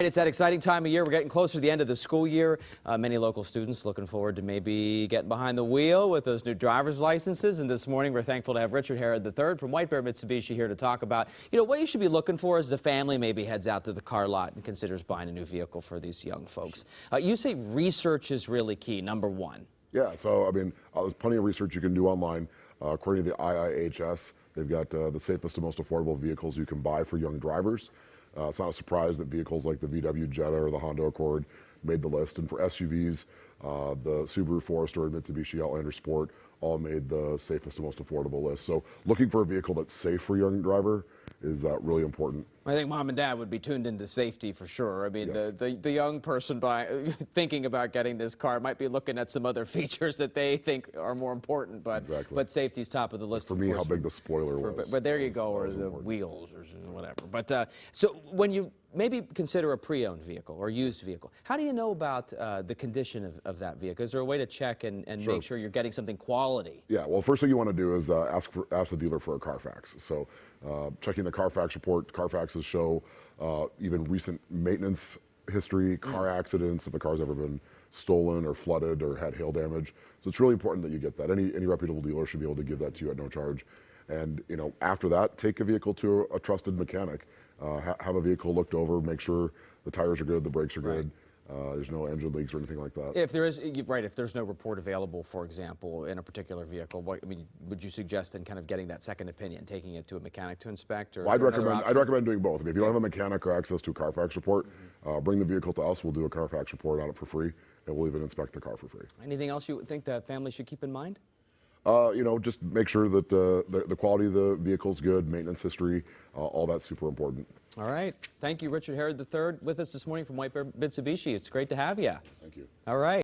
It's that exciting time of year. We're getting closer to the end of the school year. Uh, many local students looking forward to maybe getting behind the wheel with those new driver's licenses. And this morning, we're thankful to have Richard Herod III from White Bear Mitsubishi here to talk about, you know, what you should be looking for as the family maybe heads out to the car lot and considers buying a new vehicle for these young folks. Uh, you say research is really key, number one. Yeah, so I mean, uh, there's plenty of research you can do online. Uh, according to the IIHS, they've got uh, the safest and most affordable vehicles you can buy for young drivers. Uh, it's not a surprise that vehicles like the VW Jetta or the Honda Accord made the list. And for SUVs, uh, the Subaru Forester and Mitsubishi Outlander Sport all made the safest and most affordable list. So looking for a vehicle that's safe for a young driver is uh, really important. I think mom and dad would be tuned into safety for sure. I mean, yes. the, the, the, young person by, thinking about getting this car might be looking at some other features that they think are more important, but exactly. but safety's top of the list. For me, how big the spoiler for, was. But, but there you go, or the important. wheels or whatever. But uh, so when you maybe consider a pre-owned vehicle or used vehicle, how do you know about uh, the condition of, of, that vehicle? Is there a way to check and, and sure. make sure you're getting something quality? Yeah, well, first thing you want to do is uh, ask, for, ask the dealer for a Carfax. So uh, checking the Carfax report, Carfaxes show uh, even recent maintenance history, car mm. accidents, if the car's ever been stolen or flooded or had hail damage. So it's really important that you get that. Any, any reputable dealer should be able to give that to you at no charge. And you know, after that, take a vehicle to a, a trusted mechanic. Uh, ha have a vehicle looked over, make sure the tires are good, the brakes are right. good. Uh, there's no engine leaks or anything like that. If there is, right, if there's no report available, for example, in a particular vehicle, what, I mean, would you suggest then kind of getting that second opinion, taking it to a mechanic to inspect? Or well, I'd recommend I'd recommend doing both. I mean, if you don't have a mechanic or access to a Carfax report, mm -hmm. uh, bring the vehicle to us. We'll do a Carfax report on it for free, and we'll even inspect the car for free. Anything else you think that families should keep in mind? Uh, you know, just make sure that uh, the, the quality of the vehicle is good, maintenance history, uh, all that's super important. All right. Thank you, Richard Herod III, with us this morning from White Bear Mitsubishi. It's great to have you. Thank you. All right.